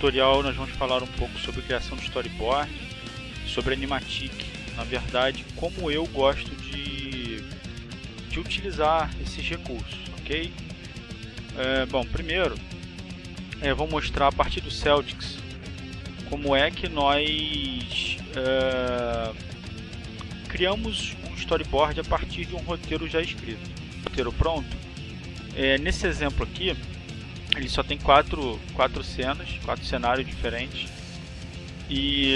tutorial nós vamos falar um pouco sobre criação de storyboard, sobre animatic, na verdade, como eu gosto de, de utilizar esses recursos, ok? É, bom, primeiro, é, vou mostrar a partir do Celtics como é que nós é, criamos um storyboard a partir de um roteiro já escrito. Roteiro pronto. É, nesse exemplo aqui, ele só tem quatro, quatro cenas, quatro cenários diferentes. E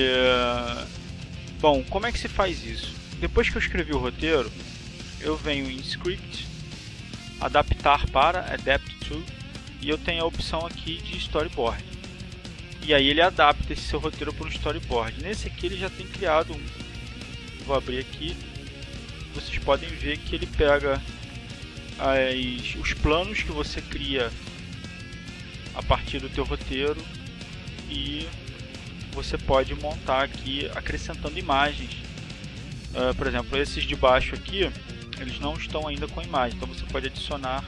bom, como é que se faz isso? Depois que eu escrevi o roteiro, eu venho em Script, adaptar para, Adapt to, e eu tenho a opção aqui de Storyboard. E aí ele adapta esse seu roteiro para um Storyboard. Nesse aqui ele já tem criado um. Vou abrir aqui. Vocês podem ver que ele pega as, os planos que você cria a partir do teu roteiro e você pode montar aqui acrescentando imagens. Uh, por exemplo, esses de baixo aqui, eles não estão ainda com imagem, então você pode adicionar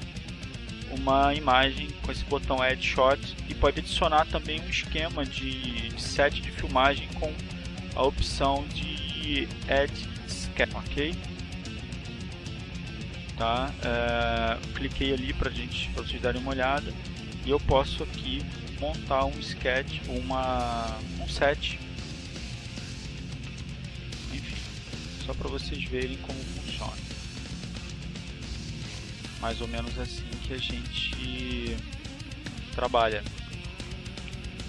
uma imagem com esse botão Add Shot e pode adicionar também um esquema de, de set de filmagem com a opção de Add Scan, ok? Tá? Uh, cliquei ali para gente, para vocês darem uma olhada e eu posso aqui montar um sketch, uma, um set, enfim, só para vocês verem como funciona. Mais ou menos assim que a gente trabalha.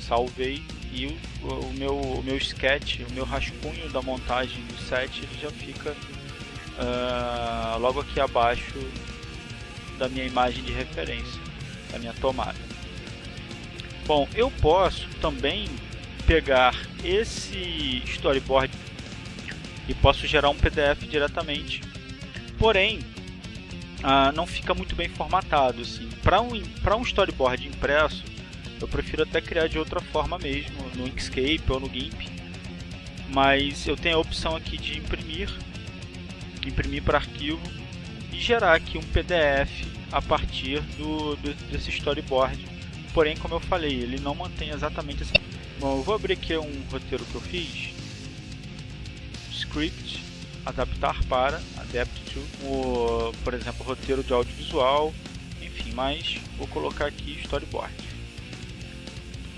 Salvei e o, o, meu, o meu sketch, o meu rascunho da montagem do set ele já fica uh, logo aqui abaixo da minha imagem de referência, da minha tomada. Bom, eu posso também pegar esse storyboard e posso gerar um PDF diretamente. Porém, ah, não fica muito bem formatado. Assim. Para um, um storyboard impresso, eu prefiro até criar de outra forma mesmo, no Inkscape ou no GIMP. Mas eu tenho a opção aqui de imprimir, imprimir para arquivo e gerar aqui um PDF a partir do, do desse storyboard porém, como eu falei, ele não mantém exatamente assim. Bom, eu vou abrir aqui um roteiro que eu fiz. Script, adaptar para, adapt to, o, por exemplo, roteiro de audiovisual, enfim, mas vou colocar aqui storyboard.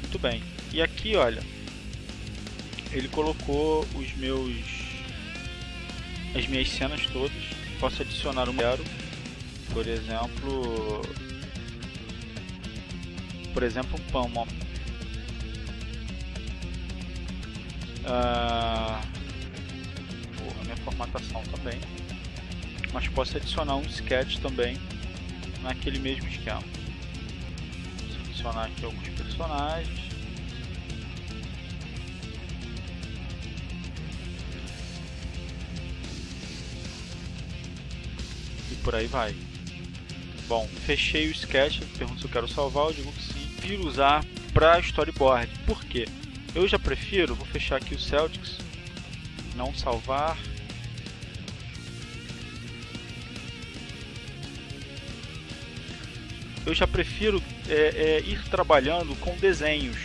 Muito bem. E aqui, olha, ele colocou os meus as minhas cenas todas. Posso adicionar um zero, por exemplo, por exemplo, um pão. Ó. Ah, a minha formatação também. Mas posso adicionar um sketch também naquele mesmo esquema. Vou adicionar aqui alguns personagens. E por aí vai. Bom, fechei o sketch, pergunta se eu quero salvar, eu digo que sim prefiro usar para storyboard. Por quê? Eu já prefiro, vou fechar aqui o Celtics, não salvar. Eu já prefiro é, é, ir trabalhando com desenhos,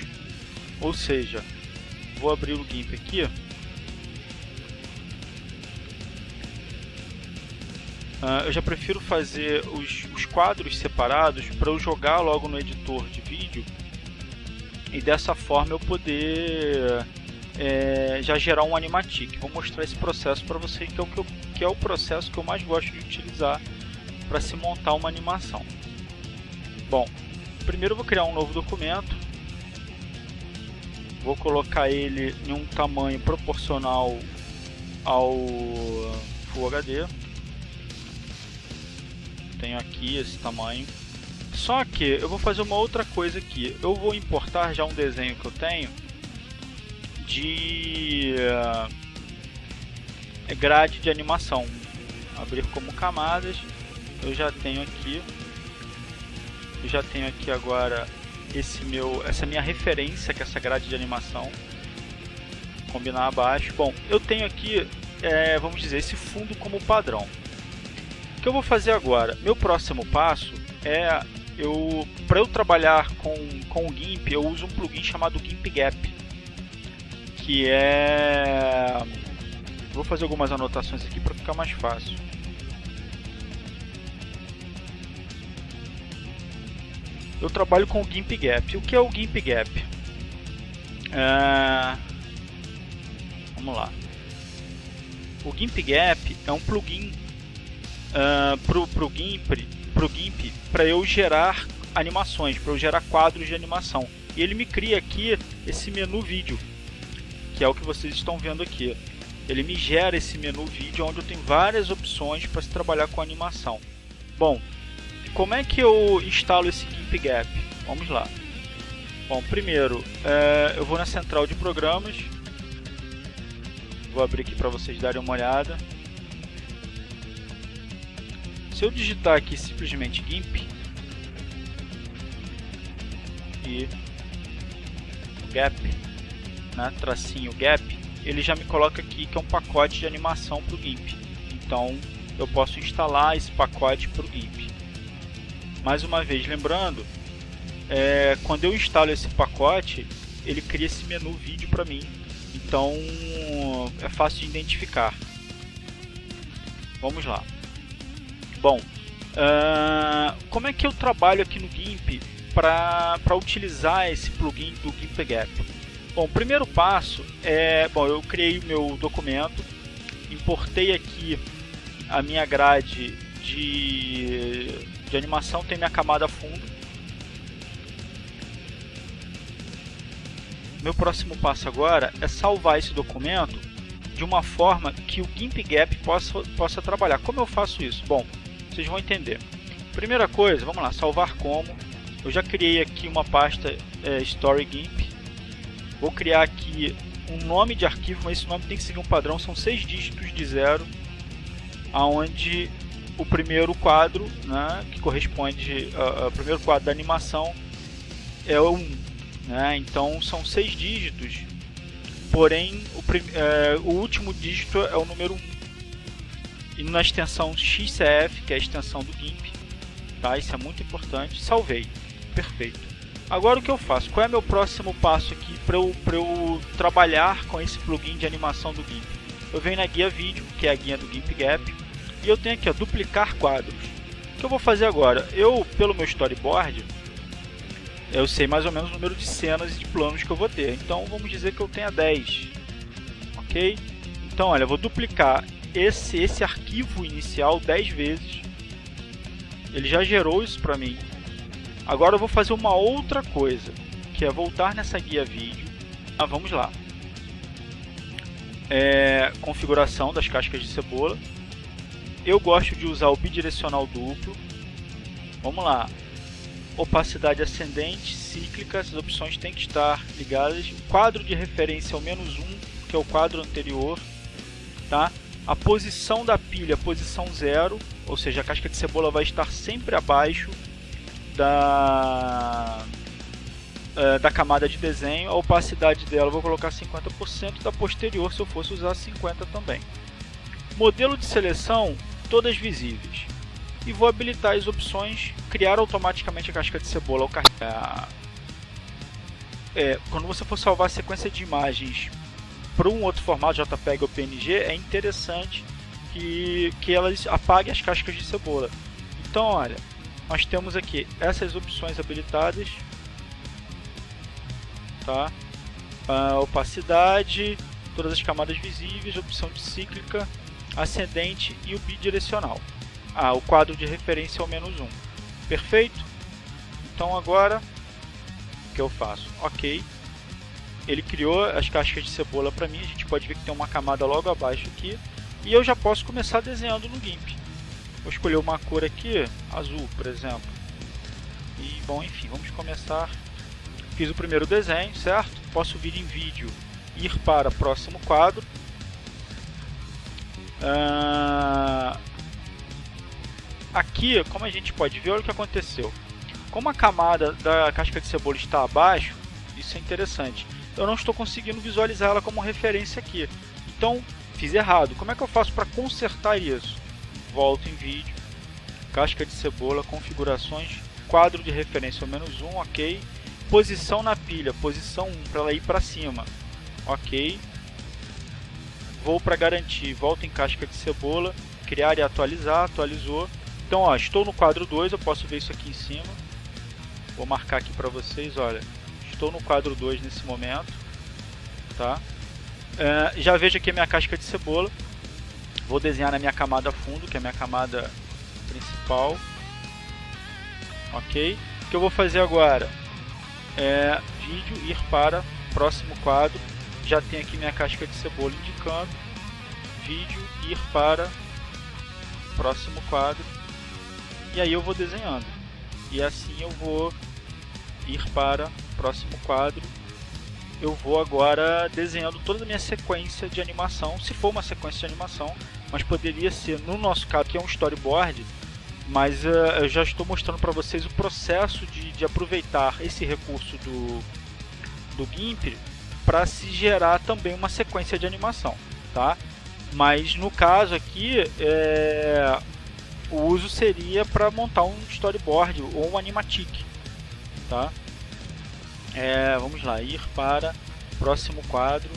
ou seja, vou abrir o GIMP aqui. Uh, eu já prefiro fazer os, os quadros separados para eu jogar logo no editor de vídeo e dessa forma eu poder é, já gerar um animatic. Vou mostrar esse processo para vocês que é, o que, eu, que é o processo que eu mais gosto de utilizar para se montar uma animação. Bom, primeiro eu vou criar um novo documento. Vou colocar ele em um tamanho proporcional ao Full HD tenho aqui esse tamanho. Só que eu vou fazer uma outra coisa aqui. Eu vou importar já um desenho que eu tenho de uh, grade de animação. Abrir como camadas. Eu já tenho aqui. Eu já tenho aqui agora esse meu, essa minha referência que é essa grade de animação. Combinar abaixo. Bom, eu tenho aqui, é, vamos dizer, esse fundo como padrão que eu vou fazer agora? Meu próximo passo é eu para eu trabalhar com, com o GIMP, eu uso um plugin chamado GIMP Gap, que é vou fazer algumas anotações aqui para ficar mais fácil. Eu trabalho com o GIMP Gap. O que é o GIMP Gap? É... Vamos lá. O GIMP Gap é um plugin uh, pro, pro GIMP pro GIMP para eu gerar animações, para eu gerar quadros de animação. E ele me cria aqui esse menu vídeo, que é o que vocês estão vendo aqui. Ele me gera esse menu vídeo onde eu tenho várias opções para se trabalhar com animação. Bom, como é que eu instalo esse GIMP Gap? Vamos lá. Bom, primeiro é, eu vou na central de programas. Vou abrir aqui para vocês darem uma olhada. Se eu digitar aqui simplesmente GIMP e gap, né, tracinho gap, ele já me coloca aqui que é um pacote de animação para o GIMP. Então eu posso instalar esse pacote para o GIMP. Mais uma vez, lembrando, é, quando eu instalo esse pacote, ele cria esse menu vídeo para mim. Então é fácil de identificar. Vamos lá. Bom, uh, como é que eu trabalho aqui no GIMP para utilizar esse plugin do GIMP Gap? Bom, o primeiro passo é, bom, eu criei o meu documento, importei aqui a minha grade de, de animação, tem minha camada fundo. Meu próximo passo agora é salvar esse documento de uma forma que o GIMP Gap possa, possa trabalhar. Como eu faço isso? Bom, vocês vão entender. Primeira coisa, vamos lá, salvar como. Eu já criei aqui uma pasta é, Story. Vou criar aqui um nome de arquivo, mas esse nome tem que seguir um padrão, são seis dígitos de zero, aonde o primeiro quadro, né, que corresponde ao primeiro quadro da animação, é o 1. Né? Então são seis dígitos, porém o, é, o último dígito é o número 1 e na extensão XCF, que é a extensão do GIMP, tá? Isso é muito importante. Salvei, perfeito. Agora o que eu faço? Qual é meu próximo passo aqui para eu, eu trabalhar com esse plugin de animação do GIMP? Eu venho na guia vídeo, que é a guia do GIMP Gap, e eu tenho aqui ó, duplicar quadros. O que eu vou fazer agora? Eu, pelo meu storyboard, eu sei mais ou menos o número de cenas e de planos que eu vou ter. Então vamos dizer que eu tenha 10. Ok? Então olha, eu vou duplicar esse, esse arquivo inicial 10 vezes. Ele já gerou isso para mim. Agora eu vou fazer uma outra coisa, que é voltar nessa guia vídeo. Ah, vamos lá. É, configuração das cascas de cebola. Eu gosto de usar o bidirecional duplo. Vamos lá. Opacidade ascendente, cíclica, essas opções têm que estar ligadas. Quadro de referência ao menos 1, que é o quadro anterior. Tá? A posição da pilha, posição zero, ou seja, a casca de cebola vai estar sempre abaixo da, uh, da camada de desenho. A opacidade dela vou colocar 50%, da posterior se eu fosse usar 50% também. Modelo de seleção, todas visíveis. E vou habilitar as opções criar automaticamente a casca de cebola ao carregar. É, quando você for salvar a sequência de imagens para um outro formato JPEG ou PNG é interessante que, que elas apaguem as cascas de cebola. Então, olha, nós temos aqui essas opções habilitadas, tá? A opacidade, todas as camadas visíveis, opção de cíclica, ascendente e o bidirecional. Ah, o quadro de referência é o menos 1. Perfeito? Então agora, o que eu faço? Ok, ele criou as cascas de cebola para mim, a gente pode ver que tem uma camada logo abaixo aqui, e eu já posso começar desenhando no GIMP. Vou escolher uma cor aqui, azul, por exemplo. E, bom, enfim, vamos começar. Fiz o primeiro desenho, certo? Posso vir em vídeo, ir para próximo quadro. Uh... Aqui, como a gente pode ver, olha o que aconteceu. Como a camada da casca de cebola está abaixo, isso é interessante eu não estou conseguindo visualizar ela como referência aqui. Então, fiz errado. Como é que eu faço para consertar isso? Volto em vídeo, casca de cebola, configurações, quadro de referência menos 1, ok. Posição na pilha, posição 1 para ela ir para cima, ok. Vou para garantir, volta em casca de cebola, criar e atualizar, atualizou. Então, ó, estou no quadro 2, eu posso ver isso aqui em cima. Vou marcar aqui para vocês, olha, estou no quadro 2 nesse momento, tá? É, já vejo aqui a minha casca de cebola. Vou desenhar na minha camada fundo, que é a minha camada principal. Ok? O que eu vou fazer agora é vídeo ir para próximo quadro. Já tem aqui minha casca de cebola indicando vídeo ir para próximo quadro. E aí eu vou desenhando. E assim eu vou ir para próximo quadro eu vou agora desenhando toda a minha sequência de animação, se for uma sequência de animação, mas poderia ser, no nosso caso, que é um storyboard, mas uh, eu já estou mostrando para vocês o processo de, de aproveitar esse recurso do, do GIMP para se gerar também uma sequência de animação, tá? Mas no caso aqui, é, o uso seria para montar um storyboard ou um animatic, tá? É, vamos lá, ir para próximo quadro.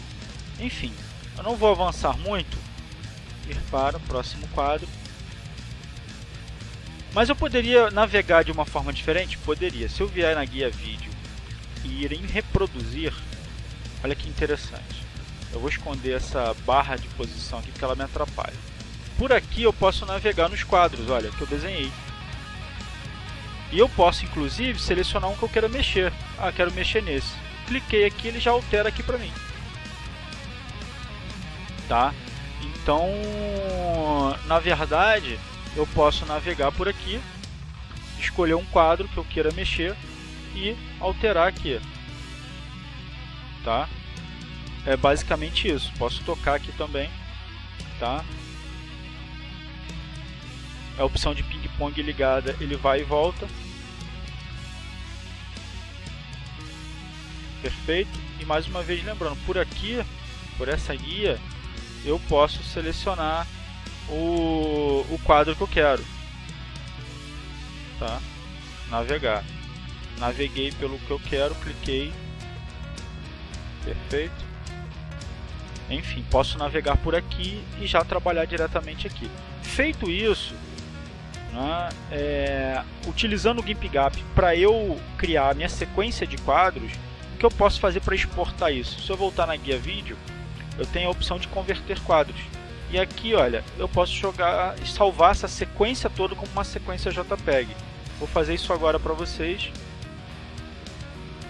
Enfim, eu não vou avançar muito. Ir para próximo quadro. Mas eu poderia navegar de uma forma diferente? Poderia. Se eu vier na guia vídeo e ir em reproduzir, olha que interessante. Eu vou esconder essa barra de posição aqui porque ela me atrapalha. Por aqui eu posso navegar nos quadros, olha, que eu desenhei. E eu posso, inclusive, selecionar um que eu quero mexer. Ah, quero mexer nesse. Cliquei aqui, ele já altera aqui para mim. Tá? Então, na verdade, eu posso navegar por aqui, escolher um quadro que eu queira mexer e alterar aqui. Tá? É basicamente isso. Posso tocar aqui também, tá? a opção de ping-pong ligada, ele vai e volta. Perfeito. E mais uma vez lembrando, por aqui, por essa guia, eu posso selecionar o, o quadro que eu quero. Tá? Navegar. Naveguei pelo que eu quero, cliquei. Perfeito. Enfim, posso navegar por aqui e já trabalhar diretamente aqui. Feito isso, né, é, utilizando o GimpGap para eu criar a minha sequência de quadros, que eu posso fazer para exportar isso? Se eu voltar na guia vídeo, eu tenho a opção de converter quadros. E aqui, olha, eu posso jogar salvar essa sequência toda como uma sequência JPEG. Vou fazer isso agora para vocês.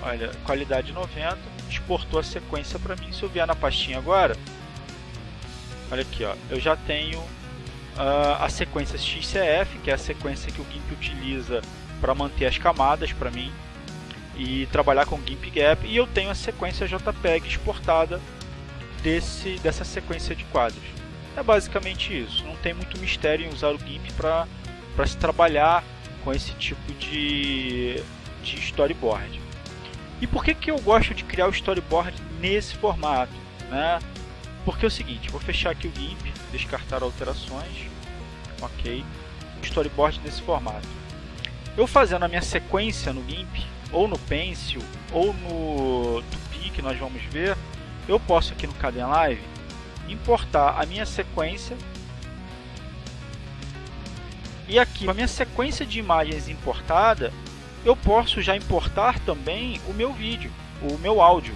Olha, qualidade 90, exportou a sequência para mim. Se eu vier na pastinha agora, olha aqui, ó, eu já tenho uh, a sequência XCF, que é a sequência que o GIMP utiliza para manter as camadas para mim e trabalhar com GIMP Gap e eu tenho a sequência JPEG exportada desse, dessa sequência de quadros. É basicamente isso, não tem muito mistério em usar o GIMP para se trabalhar com esse tipo de, de storyboard. E por que, que eu gosto de criar o storyboard nesse formato? Né? Porque é o seguinte, vou fechar aqui o GIMP, descartar alterações, ok, storyboard nesse formato. Eu fazendo a minha sequência no GIMP, ou no Pencil, ou no Tupi, que nós vamos ver, eu posso aqui no Caden Live importar a minha sequência e aqui com a minha sequência de imagens importada, eu posso já importar também o meu vídeo, o meu áudio.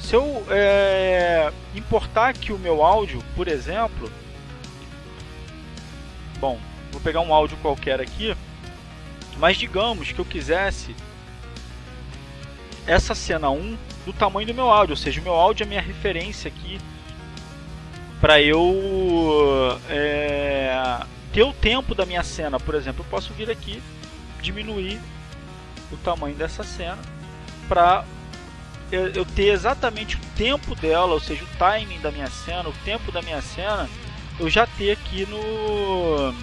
Se eu é, importar aqui o meu áudio, por exemplo, bom, vou pegar um áudio qualquer aqui, mas digamos que eu quisesse essa cena 1 do tamanho do meu áudio, ou seja, o meu áudio é a minha referência aqui para eu é, ter o tempo da minha cena, por exemplo, eu posso vir aqui diminuir o tamanho dessa cena para eu ter exatamente o tempo dela, ou seja, o timing da minha cena, o tempo da minha cena, eu já ter aqui no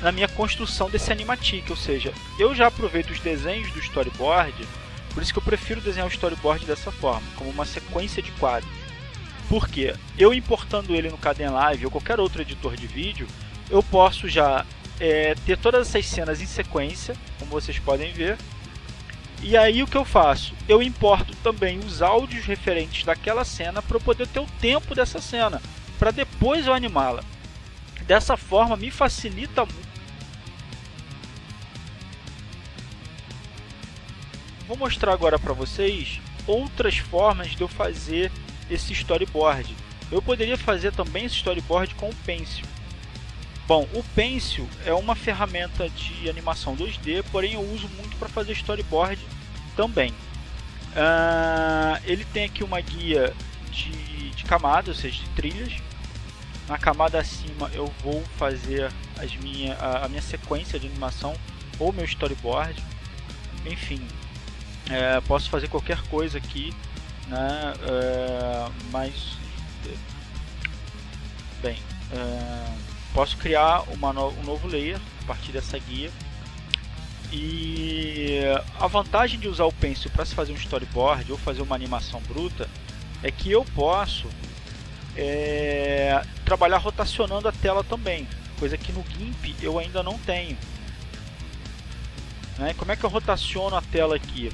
na minha construção desse animatic, ou seja, eu já aproveito os desenhos do storyboard, por isso que eu prefiro desenhar o storyboard dessa forma, como uma sequência de quadros. Porque eu importando ele no Caden Live ou qualquer outro editor de vídeo, eu posso já é, ter todas essas cenas em sequência, como vocês podem ver. E aí o que eu faço? Eu importo também os áudios referentes daquela cena para eu poder ter o tempo dessa cena, para depois eu animá-la. Dessa forma me facilita Vou mostrar agora para vocês outras formas de eu fazer esse storyboard. Eu poderia fazer também esse storyboard com o Pencil. Bom, o Pencil é uma ferramenta de animação 2D, porém eu uso muito para fazer storyboard também. Uh, ele tem aqui uma guia de, de camadas, ou seja, de trilhas. Na camada acima eu vou fazer as minha, a, a minha sequência de animação ou meu storyboard. Enfim, é, posso fazer qualquer coisa aqui, né? É, mas bem, é, posso criar uma no, um novo layer a partir dessa guia. E a vantagem de usar o Pencil para se fazer um storyboard ou fazer uma animação bruta é que eu posso é, trabalhar rotacionando a tela também, coisa que no GIMP eu ainda não tenho. Né? Como é que eu rotaciono a tela aqui?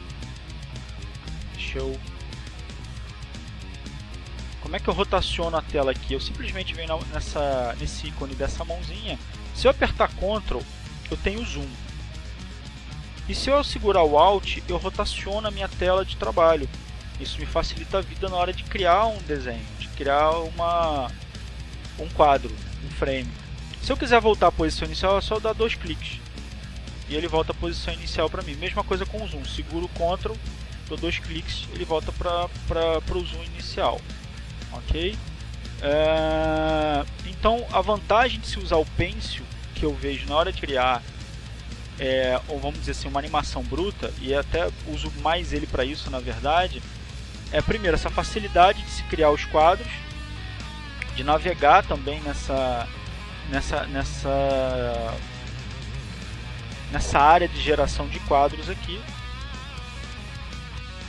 Como é que eu rotaciono a tela aqui? Eu simplesmente venho nessa, nesse ícone dessa mãozinha. Se eu apertar Ctrl, eu tenho zoom. E se eu segurar o Alt, eu rotaciono a minha tela de trabalho. Isso me facilita a vida na hora de criar um desenho, de criar uma, um quadro, um frame. Se eu quiser voltar à posição inicial, é só dar dois cliques. E ele volta à posição inicial para mim. Mesma coisa com o zoom. Seguro Ctrl, dou dois cliques, ele volta para o zoom inicial ok? É, então a vantagem de se usar o Pencil que eu vejo na hora de criar é, ou vamos dizer assim, uma animação bruta, e até uso mais ele para isso na verdade, é primeiro essa facilidade de se criar os quadros, de navegar também nessa nessa nessa nessa área de geração de quadros aqui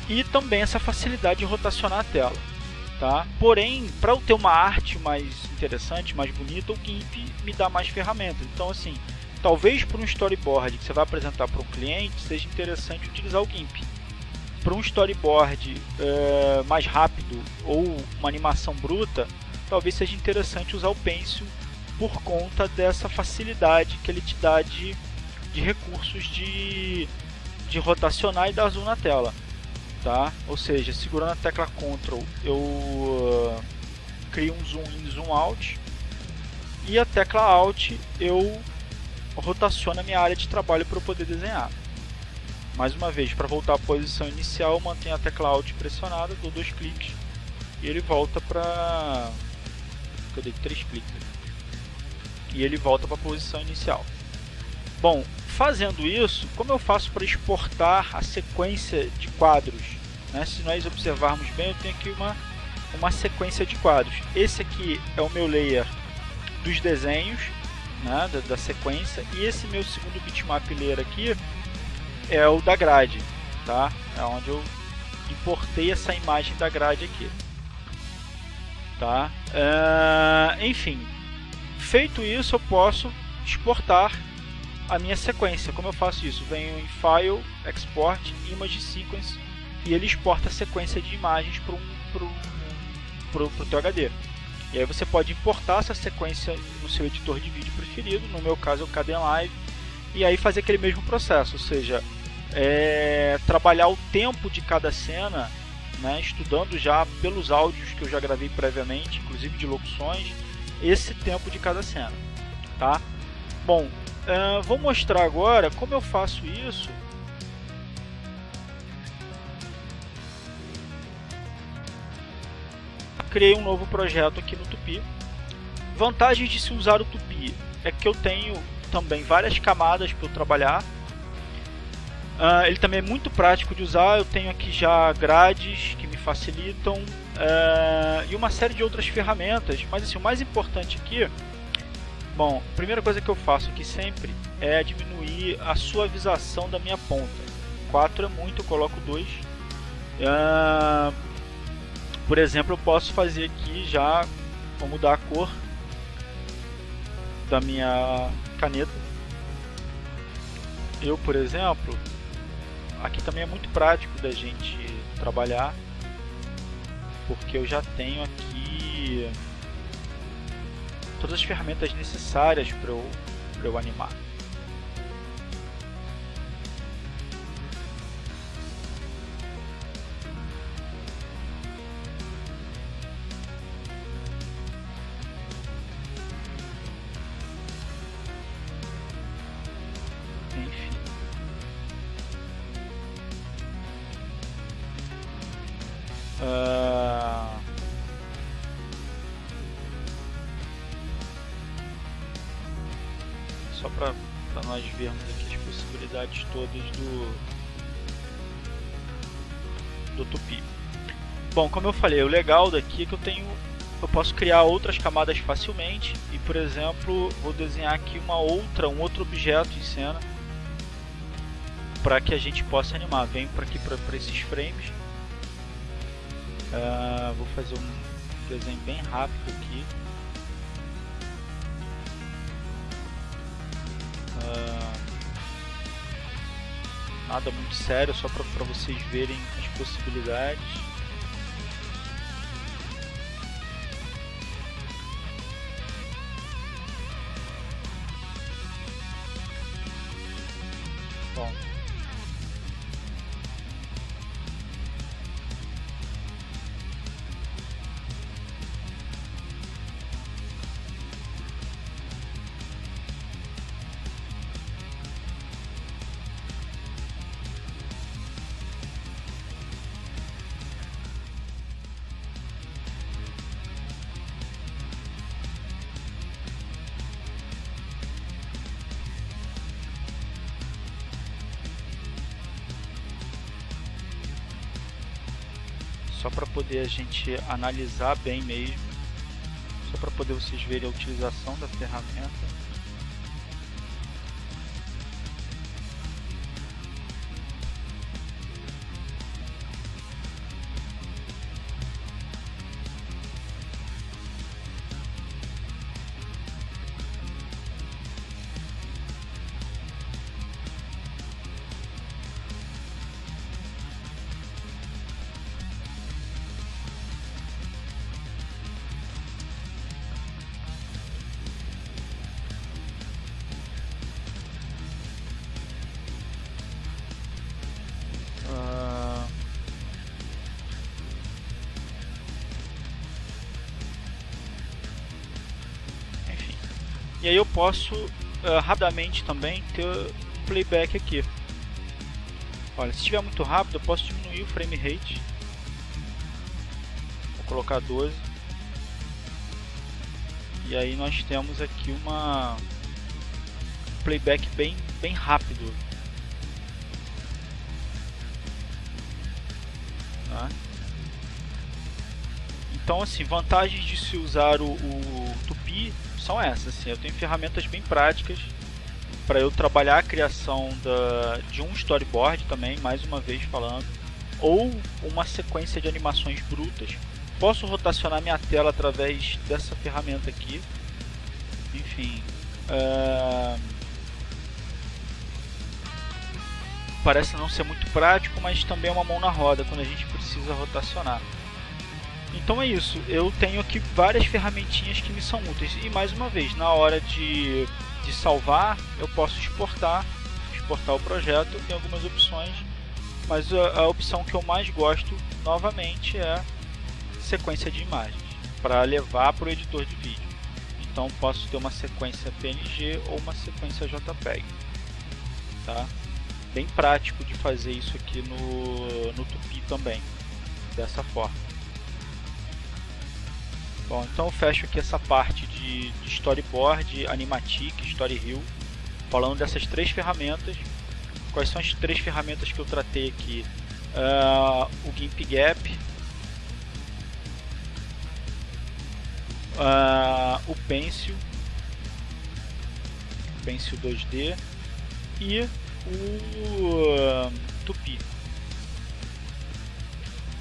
e também essa facilidade de rotacionar a tela tá? Porém, para eu ter uma arte mais interessante, mais bonita, o GIMP me dá mais ferramentas. Então, assim, talvez para um storyboard que você vai apresentar para um cliente, seja interessante utilizar o GIMP. Para um storyboard é, mais rápido ou uma animação bruta, talvez seja interessante usar o Pencil por conta dessa facilidade que ele te dá de, de recursos de, de rotacionar e dar zoom na tela tá? Ou seja, segurando a tecla Ctrl eu uh, crio um zoom in, zoom out e a tecla Alt eu rotaciono a minha área de trabalho para eu poder desenhar. Mais uma vez, para voltar à posição inicial, eu mantenho a tecla Alt pressionada, dou dois cliques e ele volta para... eu dei três cliques. E ele volta para a posição inicial. Bom, fazendo isso, como eu faço para exportar a sequência de quadros né? Se nós observarmos bem, eu tenho aqui uma, uma sequência de quadros. Esse aqui é o meu layer dos desenhos né? da, da sequência e esse meu segundo bitmap layer aqui é o da grade, tá? É onde eu importei essa imagem da grade aqui, tá? Uh, enfim, feito isso eu posso exportar a minha sequência. Como eu faço isso? Venho em File, Export, Image Sequence e ele exporta a sequência de imagens para o teu HD. E aí você pode importar essa sequência no seu editor de vídeo preferido, no meu caso é o Kdenlive, e aí fazer aquele mesmo processo, ou seja, é, trabalhar o tempo de cada cena, né, estudando já pelos áudios que eu já gravei previamente, inclusive de locuções, esse tempo de cada cena. Tá? Bom, uh, vou mostrar agora como eu faço isso criei um novo projeto aqui no Tupi. Vantagens de se usar o Tupi é que eu tenho também várias camadas para trabalhar. Uh, ele também é muito prático de usar, eu tenho aqui já grades que me facilitam uh, e uma série de outras ferramentas, mas assim, o mais importante aqui, bom, a primeira coisa que eu faço aqui sempre é diminuir a suavização da minha ponta. 4 é muito, eu coloco 2. Uh, por exemplo, eu posso fazer aqui já, vou mudar a cor da minha caneta. eu, por exemplo, aqui também é muito prático da gente trabalhar, porque eu já tenho aqui todas as ferramentas necessárias para eu, eu animar. Todas do do Tupi. Bom, como eu falei, o legal daqui é que eu tenho eu posso criar outras camadas facilmente e, por exemplo, vou desenhar aqui uma outra, um outro objeto em cena para que a gente possa animar. Venho para aqui para esses frames. Uh, vou fazer um desenho bem rápido aqui. Nada muito sério, só para vocês verem as possibilidades. Só para poder a gente analisar bem mesmo, só para poder vocês verem a utilização da ferramenta. Posso uh, rapidamente também ter playback aqui. Olha, se estiver muito rápido eu posso diminuir o frame rate. Vou colocar 12. E aí nós temos aqui uma playback bem, bem rápido. Tá? Então assim, vantagens de se usar o, o Tupi são essas. Assim, eu tenho ferramentas bem práticas para eu trabalhar a criação da, de um storyboard também, mais uma vez falando, ou uma sequência de animações brutas. Posso rotacionar minha tela através dessa ferramenta aqui. Enfim. Uh... Parece não ser muito prático, mas também é uma mão na roda quando a gente precisa rotacionar. Então é isso, eu tenho aqui várias ferramentinhas que me são úteis. E mais uma vez, na hora de, de salvar, eu posso exportar, exportar o projeto, tem algumas opções, mas a, a opção que eu mais gosto, novamente, é sequência de imagens, para levar para o editor de vídeo. Então posso ter uma sequência PNG ou uma sequência JPEG. Tá? Bem prático de fazer isso aqui no, no Tupi também, dessa forma. Bom, então eu fecho aqui essa parte de, storyboard, animatic, story hill, falando dessas três ferramentas. Quais são as três ferramentas que eu tratei aqui? Uh, o GIMP Gap, uh, o Pencil, Pencil 2D e o uh, Tupi.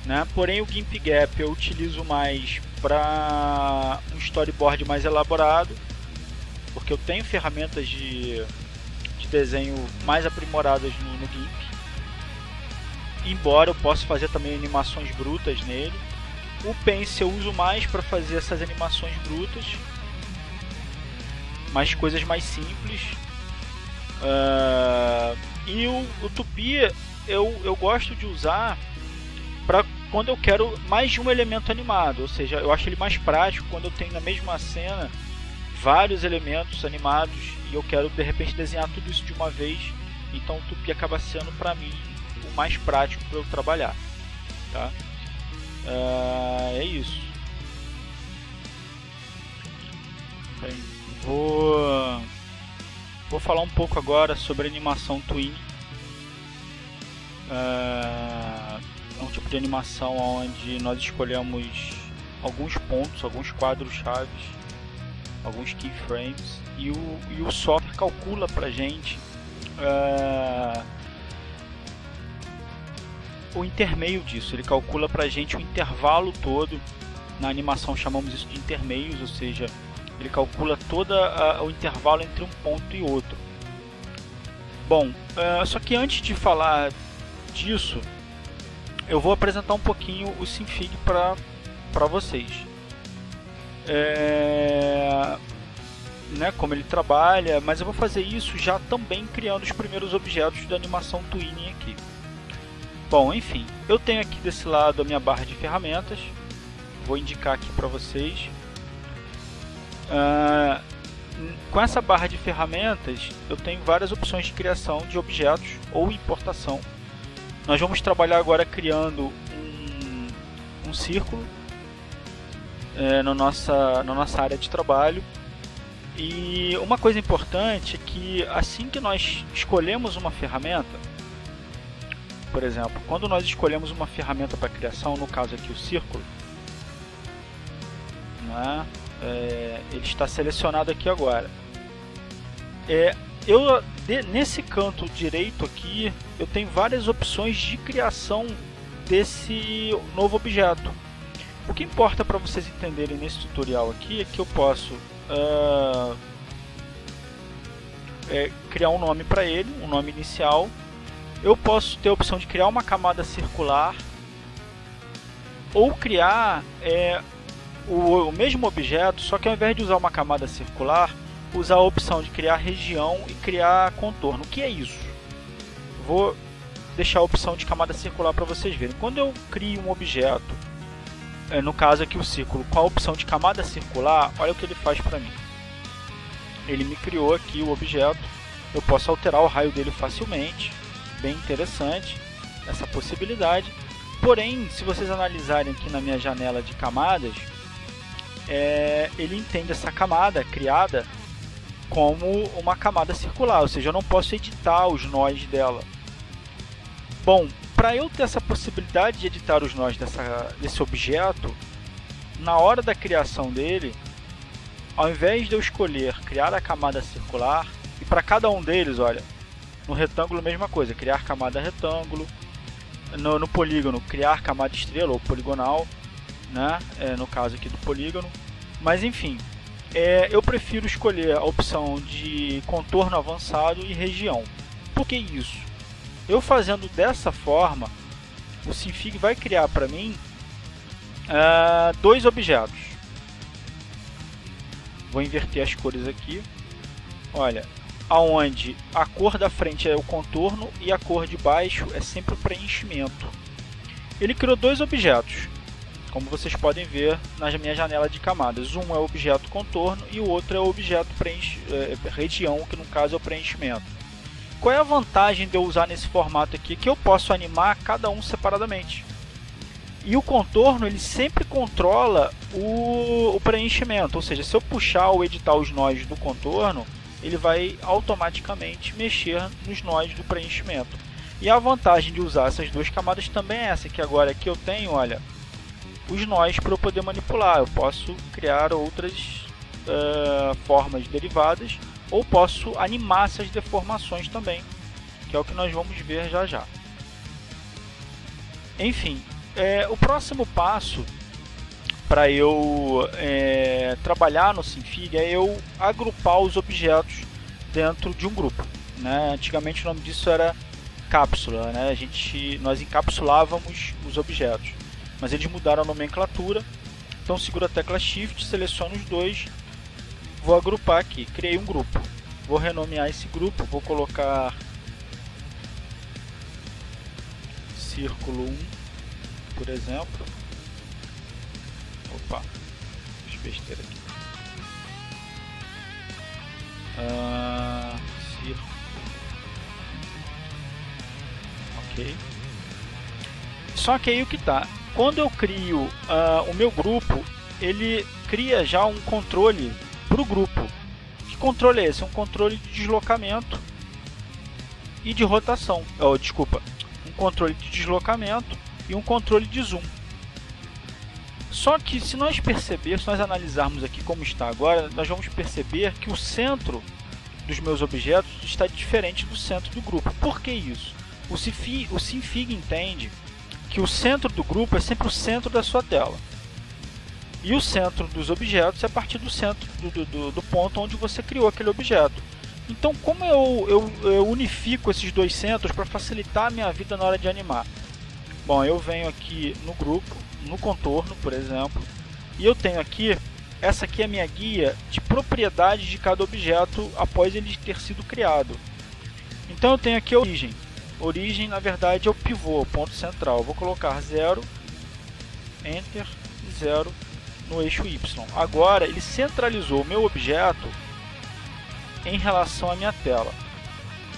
Né? Porém o GIMP Gap eu utilizo mais para um storyboard mais elaborado, porque eu tenho ferramentas de, de desenho mais aprimoradas no, no GIMP. Embora eu possa fazer também animações brutas nele. O Paint eu uso mais para fazer essas animações brutas, mais coisas mais simples. Uh, e o, o Tupi eu, eu gosto de usar para quando eu quero mais de um elemento animado, ou seja, eu acho ele mais prático quando eu tenho na mesma cena vários elementos animados e eu quero de repente desenhar tudo isso de uma vez, então o Tupi acaba sendo para mim o mais prático para eu trabalhar, tá? Uh, é isso. Bem, vou vou falar um pouco agora sobre animação Twin. Uh, tipo de animação onde nós escolhemos alguns pontos, alguns quadros chaves, alguns keyframes e o, e o software calcula para gente uh, o intermeio disso. Ele calcula para gente o intervalo todo. Na animação chamamos isso de intermeios, ou seja, ele calcula todo o intervalo entre um ponto e outro. Bom, uh, só que antes de falar disso, eu vou apresentar um pouquinho o Sinfig para vocês. É, né, como ele trabalha, mas eu vou fazer isso já também criando os primeiros objetos da animação Twinning aqui. Bom, enfim, eu tenho aqui desse lado a minha barra de ferramentas, vou indicar aqui para vocês. Uh, com essa barra de ferramentas, eu tenho várias opções de criação de objetos ou importação nós vamos trabalhar agora criando um, um círculo é, na, nossa, na nossa área de trabalho. E uma coisa importante é que assim que nós escolhemos uma ferramenta, por exemplo, quando nós escolhemos uma ferramenta para criação, no caso aqui o círculo, né, é, ele está selecionado aqui agora. É, eu de, nesse canto direito aqui eu tenho várias opções de criação desse novo objeto. O que importa para vocês entenderem nesse tutorial aqui é que eu posso uh, é, criar um nome para ele, um nome inicial. Eu posso ter a opção de criar uma camada circular ou criar é, o, o mesmo objeto, só que ao invés de usar uma camada circular, usar a opção de criar região e criar contorno. O que é isso? Vou deixar a opção de camada circular para vocês verem. Quando eu crio um objeto, é, no caso aqui o círculo, com a opção de camada circular, olha o que ele faz para mim. Ele me criou aqui o objeto, eu posso alterar o raio dele facilmente, bem interessante essa possibilidade. Porém, se vocês analisarem aqui na minha janela de camadas, é, ele entende essa camada criada como uma camada circular, ou seja, eu não posso editar os nós dela. Bom, para eu ter essa possibilidade de editar os nós dessa, desse objeto, na hora da criação dele, ao invés de eu escolher criar a camada circular, e para cada um deles, olha, no retângulo mesma coisa, criar camada retângulo, no, no polígono criar camada estrela ou poligonal, né? É, no caso aqui do polígono, mas enfim, é, eu prefiro escolher a opção de contorno avançado e região. Por que isso? Eu fazendo dessa forma, o Sinfig vai criar para mim uh, dois objetos. Vou inverter as cores aqui. Olha, aonde a cor da frente é o contorno e a cor de baixo é sempre o preenchimento. Ele criou dois objetos como vocês podem ver na minha janela de camadas. Um é o objeto contorno e o outro é o objeto preenche, é, região, que no caso é o preenchimento. Qual é a vantagem de eu usar nesse formato aqui? Que eu posso animar cada um separadamente. E o contorno ele sempre controla o, o preenchimento, ou seja, se eu puxar ou editar os nós do contorno, ele vai automaticamente mexer nos nós do preenchimento. E a vantagem de usar essas duas camadas também é essa, que agora aqui eu tenho, olha, os nós para eu poder manipular. Eu posso criar outras uh, formas derivadas ou posso animar essas deformações também, que é o que nós vamos ver já já. Enfim, é, o próximo passo para eu é, trabalhar no Sinfig é eu agrupar os objetos dentro de um grupo. Né? Antigamente o nome disso era cápsula, né? A gente, nós encapsulávamos os objetos, mas eles mudaram a nomenclatura. Então seguro a tecla Shift, seleciono os dois, vou agrupar aqui, criei um grupo. Vou renomear esse grupo, vou colocar círculo 1, por exemplo. Opa, fiz besteira aqui. Uh, círculo. Ok. Só que aí o que tá? Quando eu crio uh, o meu grupo, ele cria já um controle para o grupo. Que controle é esse? Um controle de deslocamento e de rotação. Oh, desculpa, um controle de deslocamento e um controle de zoom. Só que se nós percebermos, se nós analisarmos aqui como está agora, nós vamos perceber que o centro dos meus objetos está diferente do centro do grupo. Por que isso? O Sinfig entende que o centro do grupo é sempre o centro da sua tela. E o centro dos objetos é a partir do centro do, do, do ponto onde você criou aquele objeto. Então, como eu, eu, eu unifico esses dois centros para facilitar a minha vida na hora de animar? Bom, eu venho aqui no grupo, no contorno, por exemplo, e eu tenho aqui, essa aqui é a minha guia de propriedades de cada objeto após ele ter sido criado. Então eu tenho aqui a origem. Origem, na verdade, é o pivô, ponto central. Eu vou colocar 0, Enter, 0 no eixo Y. Agora ele centralizou o meu objeto em relação à minha tela.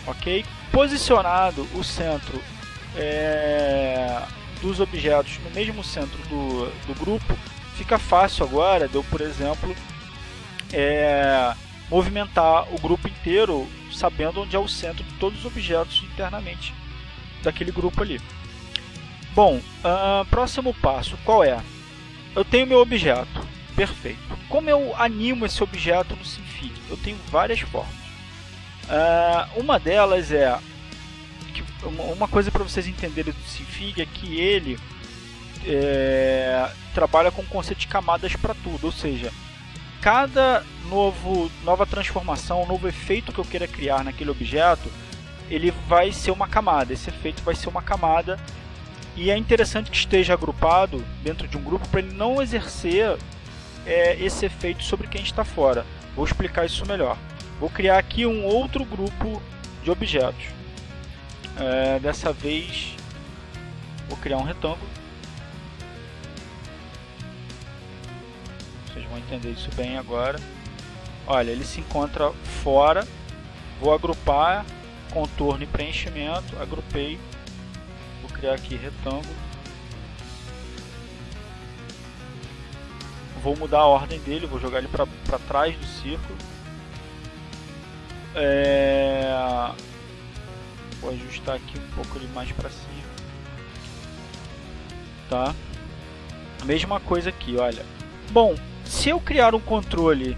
Ok? Posicionado o centro é, dos objetos no mesmo centro do, do grupo, fica fácil agora de eu, por exemplo, é, movimentar o grupo inteiro sabendo onde é o centro de todos os objetos internamente daquele grupo ali. Bom, uh, próximo passo, qual é? Eu tenho meu objeto, perfeito. Como eu animo esse objeto no Sinfig? Eu tenho várias formas. Uh, uma delas é uma coisa para vocês entenderem do Sinfig é que ele é, trabalha com o conceito de camadas para tudo, ou seja, cada novo, nova transformação, novo efeito que eu queira criar naquele objeto, ele vai ser uma camada, esse efeito vai ser uma camada e é interessante que esteja agrupado dentro de um grupo para ele não exercer é, esse efeito sobre quem está fora. Vou explicar isso melhor. Vou criar aqui um outro grupo de objetos. É, dessa vez vou criar um retângulo. Vão entender isso bem agora. Olha, ele se encontra fora. Vou agrupar contorno e preenchimento. Agrupei. Vou criar aqui retângulo. Vou mudar a ordem dele. Vou jogar ele para trás do círculo. É Vou ajustar aqui um pouco ele mais para cima. Tá? Mesma coisa aqui, olha. Bom, se eu criar um controle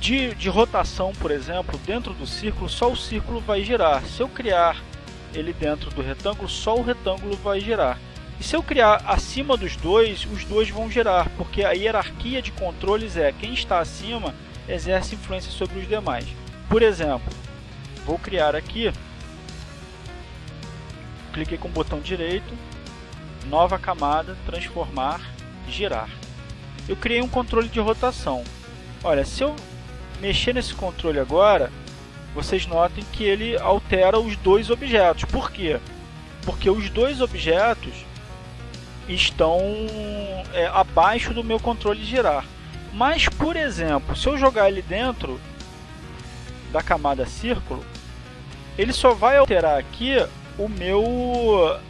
de, de rotação, por exemplo, dentro do círculo, só o círculo vai girar. Se eu criar ele dentro do retângulo, só o retângulo vai girar. E se eu criar acima dos dois, os dois vão girar, porque a hierarquia de controles é quem está acima exerce influência sobre os demais. Por exemplo, vou criar aqui cliquei com o botão direito, nova camada, transformar, girar. Eu criei um controle de rotação. Olha, se eu mexer nesse controle agora, vocês notem que ele altera os dois objetos. Por quê? Porque os dois objetos estão é, abaixo do meu controle girar. Mas, por exemplo, se eu jogar ele dentro da camada círculo, ele só vai alterar aqui o meu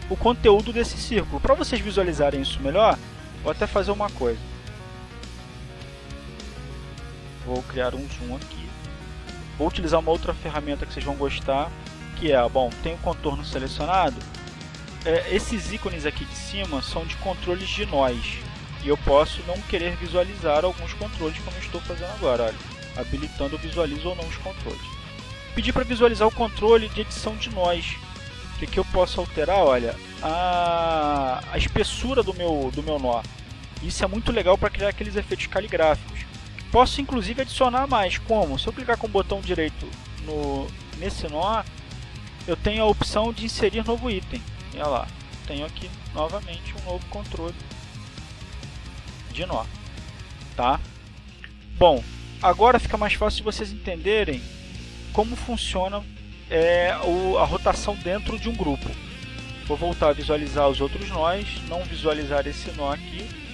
o conteúdo desse círculo. Para vocês visualizarem isso melhor, vou até fazer uma coisa. Vou criar um zoom aqui. Vou utilizar uma outra ferramenta que vocês vão gostar, que é, bom, tem o contorno selecionado. É, esses ícones aqui de cima são de controles de nós. E eu posso não querer visualizar alguns controles como eu estou fazendo agora. Olha, habilitando visualizo ou não os controles. Pedi para visualizar o controle de edição de nós que eu posso alterar? Olha, a, a espessura do meu, do meu nó. Isso é muito legal para criar aqueles efeitos caligráficos. Posso inclusive adicionar mais, como? Se eu clicar com o botão direito no, nesse nó, eu tenho a opção de inserir novo item. Olha lá, tenho aqui novamente um novo controle de nó, tá? Bom, agora fica mais fácil de vocês entenderem como funciona é, o, a rotação dentro de um grupo. Vou voltar a visualizar os outros nós, não visualizar esse nó aqui.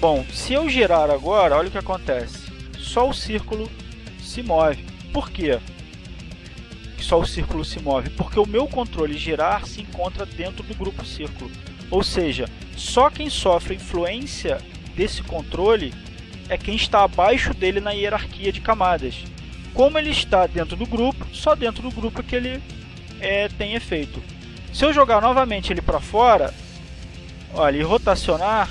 Bom, se eu girar agora, olha o que acontece. Só o círculo se move. Por quê? Só o círculo se move? Porque o meu controle girar se encontra dentro do grupo círculo. Ou seja, só quem sofre influência desse controle é quem está abaixo dele na hierarquia de camadas. Como ele está dentro do grupo, só dentro do grupo que ele é, tem efeito. Se eu jogar novamente ele para fora, olha, e rotacionar,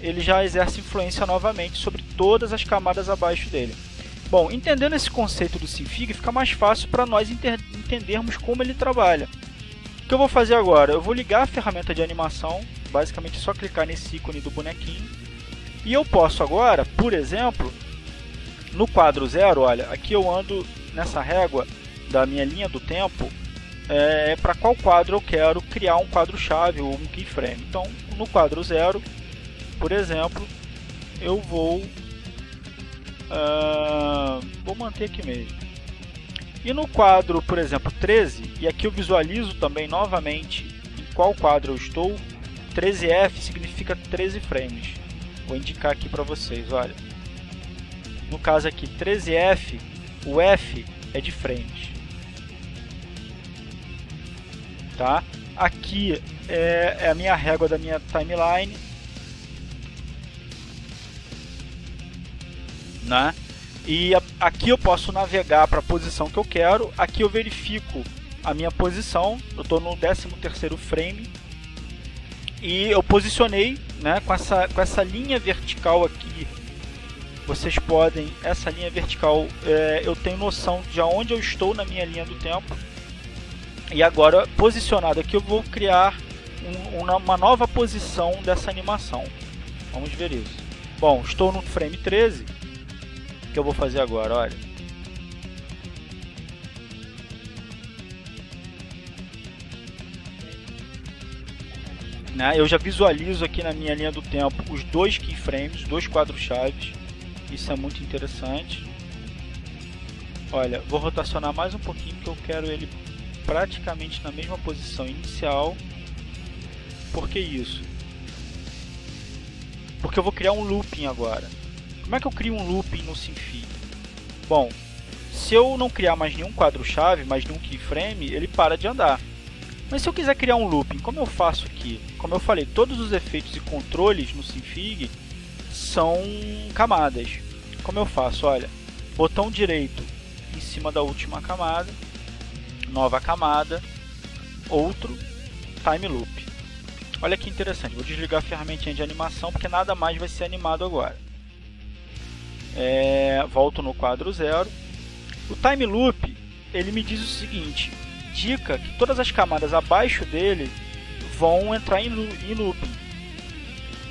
ele já exerce influência novamente sobre todas as camadas abaixo dele. Bom, entendendo esse conceito do Sinfig, fica mais fácil para nós entendermos como ele trabalha. O que eu vou fazer agora? Eu vou ligar a ferramenta de animação, basicamente é só clicar nesse ícone do bonequinho, e eu posso agora, por exemplo, no quadro zero, olha, aqui eu ando nessa régua da minha linha do tempo, é, para qual quadro eu quero criar um quadro-chave ou um keyframe. Então, no quadro zero, por exemplo, eu vou uh, vou manter aqui mesmo. E no quadro, por exemplo, 13, e aqui eu visualizo também novamente em qual quadro eu estou, 13F significa 13 frames. Vou indicar aqui para vocês, olha. No caso aqui, 13F, o F é de frames. Tá? Aqui é, é a minha régua da minha timeline. Né? E aqui eu posso navegar para a posição que eu quero. Aqui eu verifico a minha posição. Eu estou no 13 terceiro frame. E eu posicionei né, com, essa, com essa linha vertical aqui. Vocês podem, essa linha vertical, é, eu tenho noção de onde eu estou na minha linha do tempo. E agora, posicionado aqui, eu vou criar um, uma nova posição dessa animação. Vamos ver isso. Bom, estou no frame 13. Que eu vou fazer agora? Olha. Né? Eu já visualizo aqui na minha linha do tempo os dois keyframes, dois quadros chaves. Isso é muito interessante. Olha, vou rotacionar mais um pouquinho porque eu quero ele praticamente na mesma posição inicial. Por que isso? Porque eu vou criar um looping agora. Como é que eu crio um looping no Sinfig? Bom, se eu não criar mais nenhum quadro-chave, mais nenhum keyframe, ele para de andar. Mas se eu quiser criar um looping, como eu faço aqui? Como eu falei, todos os efeitos e controles no Sinfig são camadas. Como eu faço? Olha, botão direito em cima da última camada, nova camada, outro time loop. Olha que interessante, vou desligar a ferramentinha de animação porque nada mais vai ser animado agora. É, volto no quadro zero. O time loop ele me diz o seguinte: indica que todas as camadas abaixo dele vão entrar em looping.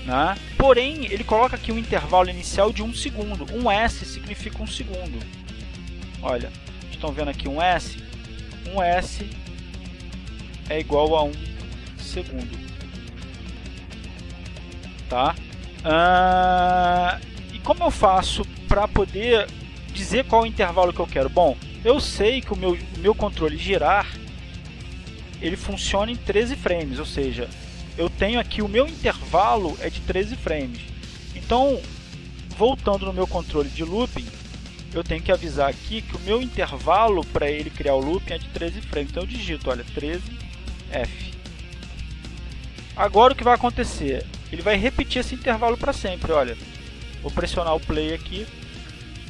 Né? Porém, ele coloca aqui um intervalo inicial de um segundo. Um S significa um segundo. Olha, estão vendo aqui um S? um S é igual a um segundo. Tá? Ah, e como eu faço para poder dizer qual intervalo que eu quero? Bom, eu sei que o meu, meu controle girar ele funciona em 13 frames, ou seja, eu tenho aqui o meu intervalo é de 13 frames. Então, voltando no meu controle de looping, eu tenho que avisar aqui que o meu intervalo para ele criar o looping é de 13 frames. Então eu digito, olha, 13F. Agora o que vai acontecer? Ele vai repetir esse intervalo para sempre, olha. Vou pressionar o play aqui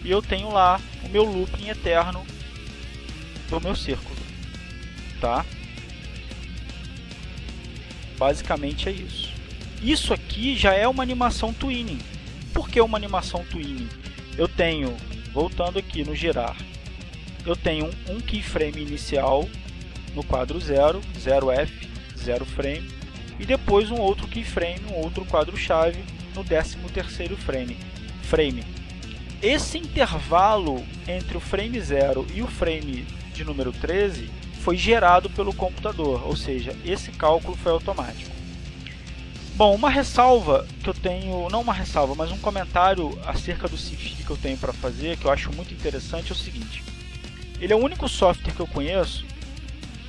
e eu tenho lá o meu looping eterno do meu círculo, tá? Basicamente é isso. Isso aqui já é uma animação twinning. Por que uma animação twinning? Eu tenho Voltando aqui no girar, eu tenho um keyframe inicial no quadro 0, 0F, 0 frame, e depois um outro keyframe, um outro quadro-chave no 13º frame. frame. Esse intervalo entre o frame 0 e o frame de número 13 foi gerado pelo computador, ou seja, esse cálculo foi automático. Bom, uma ressalva que eu tenho, não uma ressalva, mas um comentário acerca do Sinfig que eu tenho para fazer, que eu acho muito interessante, é o seguinte. Ele é o único software que eu conheço,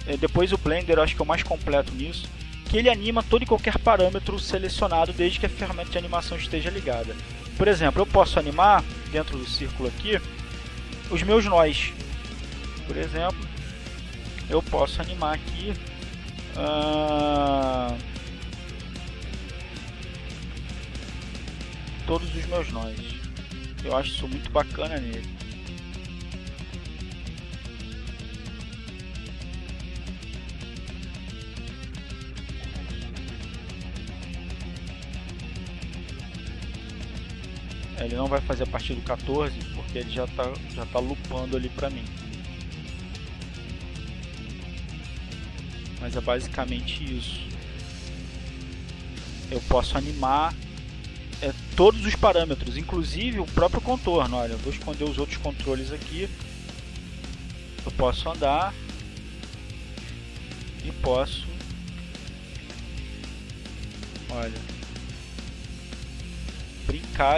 é, depois o Blender eu acho que é o mais completo nisso, que ele anima todo e qualquer parâmetro selecionado desde que a ferramenta de animação esteja ligada. Por exemplo, eu posso animar, dentro do círculo aqui, os meus nós. Por exemplo, eu posso animar aqui... Uh, todos os meus nós. Eu acho isso muito bacana nele. Ele não vai fazer a partir do 14, porque ele já está já tá lupando ali para mim. Mas é basicamente isso. Eu posso animar é, todos os parâmetros, inclusive o próprio contorno. Olha, eu vou esconder os outros controles aqui. Eu posso andar e posso, olha,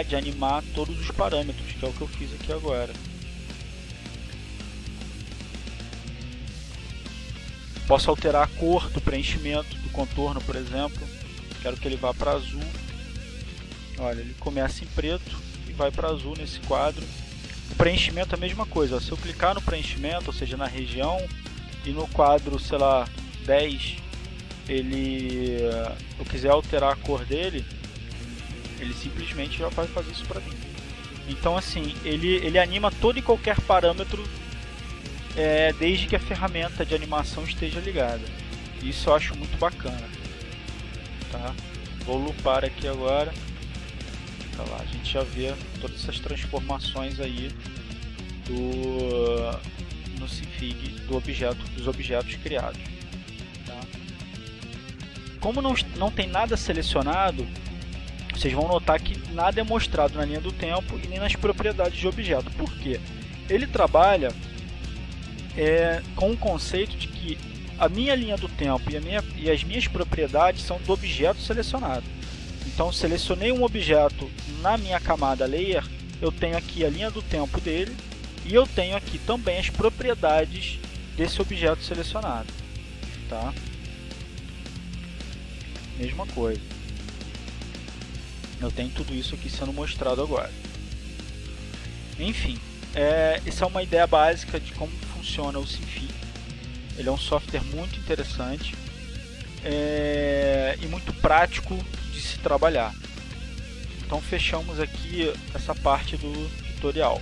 de animar todos os parâmetros, que é o que eu fiz aqui agora. Posso alterar a cor do preenchimento do contorno, por exemplo. Quero que ele vá para azul Olha, ele começa em preto e vai para azul nesse quadro. O preenchimento é a mesma coisa. Se eu clicar no preenchimento, ou seja, na região, e no quadro, sei lá, 10, ele, eu quiser alterar a cor dele, ele simplesmente já vai fazer isso para mim. Então, assim, ele, ele anima todo e qualquer parâmetro é, desde que a ferramenta de animação esteja ligada. Isso eu acho muito bacana. Tá? Vou lupar aqui agora lá, a gente já vê todas essas transformações aí do no Sinfig do objeto, dos objetos criados. Tá? Como não, não tem nada selecionado, vocês vão notar que nada é mostrado na linha do tempo e nem nas propriedades de objeto. Por quê? Ele trabalha é, com o conceito de que a minha linha do tempo e, minha, e as minhas propriedades são do objeto selecionado. Então selecionei um objeto na minha camada layer, eu tenho aqui a linha do tempo dele e eu tenho aqui também as propriedades desse objeto selecionado. Tá? Mesma coisa. Eu tenho tudo isso aqui sendo mostrado agora. Enfim, é, essa é uma ideia básica de como funciona o Sinfig. Ele é um software muito interessante é, e muito prático de se trabalhar. Então fechamos aqui essa parte do tutorial.